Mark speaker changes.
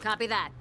Speaker 1: Copy that.